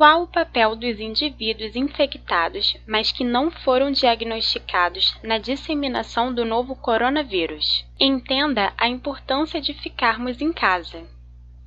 Qual o papel dos indivíduos infectados, mas que não foram diagnosticados na disseminação do novo coronavírus? Entenda a importância de ficarmos em casa.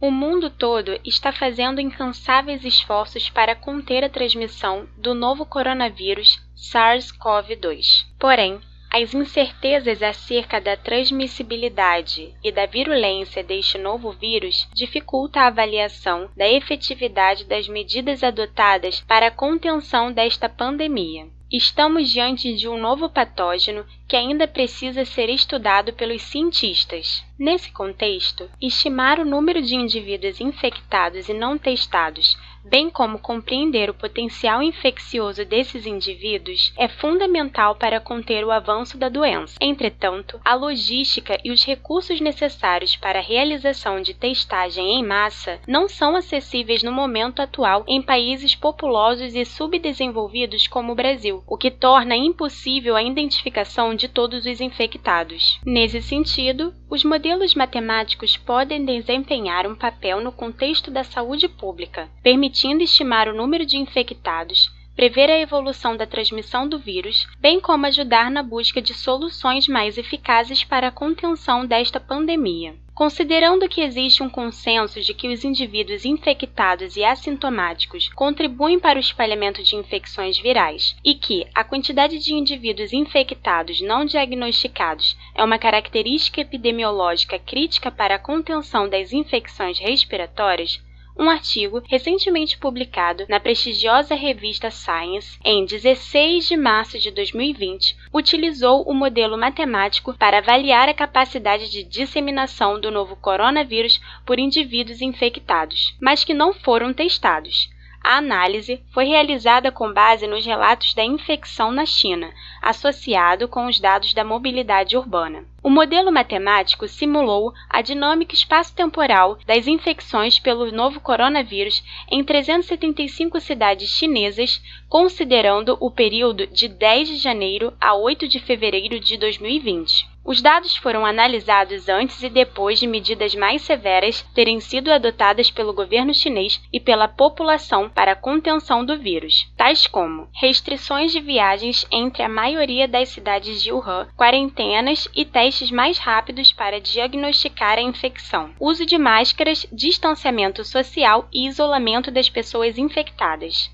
O mundo todo está fazendo incansáveis esforços para conter a transmissão do novo coronavírus SARS-CoV-2. Porém, as incertezas acerca da transmissibilidade e da virulência deste novo vírus dificulta a avaliação da efetividade das medidas adotadas para a contenção desta pandemia. Estamos diante de um novo patógeno que ainda precisa ser estudado pelos cientistas. Nesse contexto, estimar o número de indivíduos infectados e não testados bem como compreender o potencial infeccioso desses indivíduos, é fundamental para conter o avanço da doença. Entretanto, a logística e os recursos necessários para a realização de testagem em massa não são acessíveis no momento atual em países populosos e subdesenvolvidos como o Brasil, o que torna impossível a identificação de todos os infectados. Nesse sentido, os modelos matemáticos podem desempenhar um papel no contexto da saúde pública, permitindo permitindo estimar o número de infectados, prever a evolução da transmissão do vírus, bem como ajudar na busca de soluções mais eficazes para a contenção desta pandemia. Considerando que existe um consenso de que os indivíduos infectados e assintomáticos contribuem para o espalhamento de infecções virais e que a quantidade de indivíduos infectados não diagnosticados é uma característica epidemiológica crítica para a contenção das infecções respiratórias, um artigo recentemente publicado na prestigiosa revista Science, em 16 de março de 2020, utilizou o modelo matemático para avaliar a capacidade de disseminação do novo coronavírus por indivíduos infectados, mas que não foram testados. A análise foi realizada com base nos relatos da infecção na China, associado com os dados da mobilidade urbana. O modelo matemático simulou a dinâmica espaço-temporal das infecções pelo novo coronavírus em 375 cidades chinesas, considerando o período de 10 de janeiro a 8 de fevereiro de 2020. Os dados foram analisados antes e depois de medidas mais severas terem sido adotadas pelo governo chinês e pela população para a contenção do vírus, tais como restrições de viagens entre a maioria das cidades de Wuhan, quarentenas e testes mais rápidos para diagnosticar a infecção, uso de máscaras, distanciamento social e isolamento das pessoas infectadas.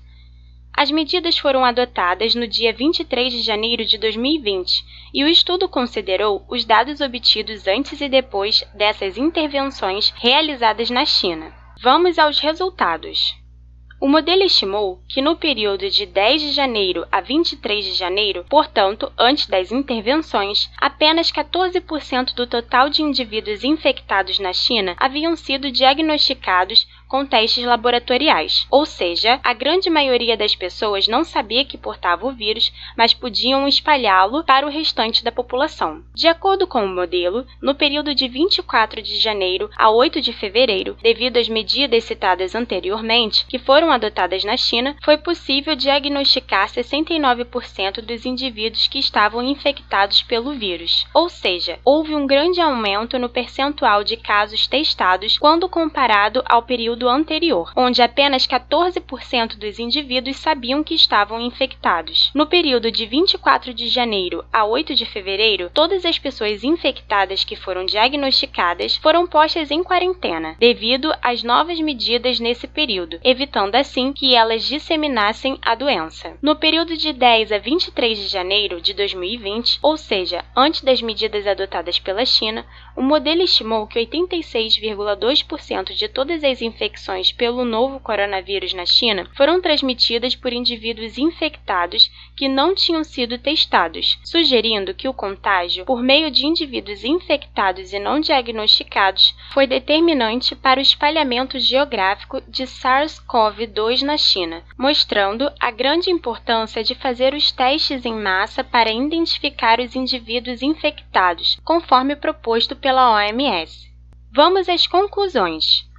As medidas foram adotadas no dia 23 de janeiro de 2020 e o estudo considerou os dados obtidos antes e depois dessas intervenções realizadas na China. Vamos aos resultados. O modelo estimou que no período de 10 de janeiro a 23 de janeiro, portanto, antes das intervenções, apenas 14% do total de indivíduos infectados na China haviam sido diagnosticados com testes laboratoriais, ou seja, a grande maioria das pessoas não sabia que portava o vírus, mas podiam espalhá-lo para o restante da população. De acordo com o modelo, no período de 24 de janeiro a 8 de fevereiro, devido às medidas citadas anteriormente, que foram adotadas na China, foi possível diagnosticar 69% dos indivíduos que estavam infectados pelo vírus. Ou seja, houve um grande aumento no percentual de casos testados quando comparado ao período período anterior, onde apenas 14% dos indivíduos sabiam que estavam infectados. No período de 24 de janeiro a 8 de fevereiro, todas as pessoas infectadas que foram diagnosticadas foram postas em quarentena, devido às novas medidas nesse período, evitando assim que elas disseminassem a doença. No período de 10 a 23 de janeiro de 2020, ou seja, antes das medidas adotadas pela China, o modelo estimou que 86,2% de todas as infecções infecções pelo novo coronavírus na China foram transmitidas por indivíduos infectados que não tinham sido testados, sugerindo que o contágio por meio de indivíduos infectados e não diagnosticados foi determinante para o espalhamento geográfico de SARS-CoV-2 na China, mostrando a grande importância de fazer os testes em massa para identificar os indivíduos infectados, conforme proposto pela OMS. Vamos às conclusões.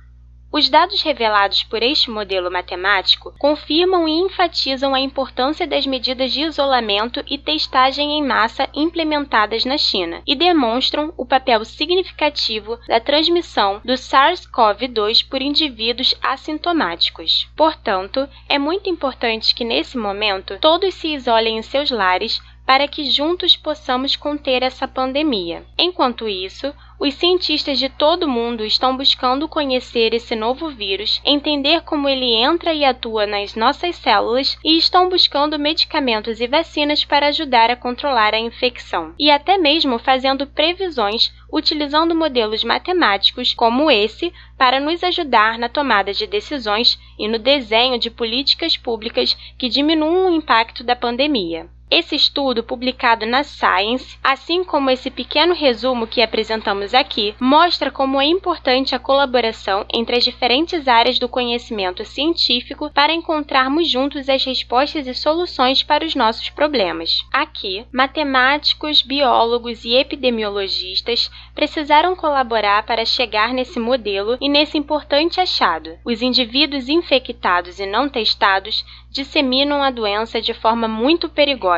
Os dados revelados por este modelo matemático confirmam e enfatizam a importância das medidas de isolamento e testagem em massa implementadas na China e demonstram o papel significativo da transmissão do SARS-CoV-2 por indivíduos assintomáticos. Portanto, é muito importante que nesse momento todos se isolem em seus lares para que juntos possamos conter essa pandemia. Enquanto isso, os cientistas de todo o mundo estão buscando conhecer esse novo vírus, entender como ele entra e atua nas nossas células e estão buscando medicamentos e vacinas para ajudar a controlar a infecção, e até mesmo fazendo previsões utilizando modelos matemáticos como esse para nos ajudar na tomada de decisões e no desenho de políticas públicas que diminuam o impacto da pandemia. Esse estudo, publicado na Science, assim como esse pequeno resumo que apresentamos aqui, mostra como é importante a colaboração entre as diferentes áreas do conhecimento científico para encontrarmos juntos as respostas e soluções para os nossos problemas. Aqui, matemáticos, biólogos e epidemiologistas precisaram colaborar para chegar nesse modelo e nesse importante achado. Os indivíduos infectados e não testados disseminam a doença de forma muito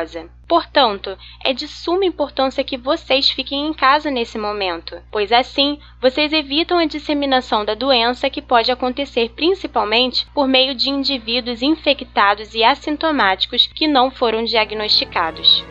perigosa. Portanto, é de suma importância que vocês fiquem em casa nesse momento, pois assim vocês evitam a disseminação da doença que pode acontecer principalmente por meio de indivíduos infectados e assintomáticos que não foram diagnosticados.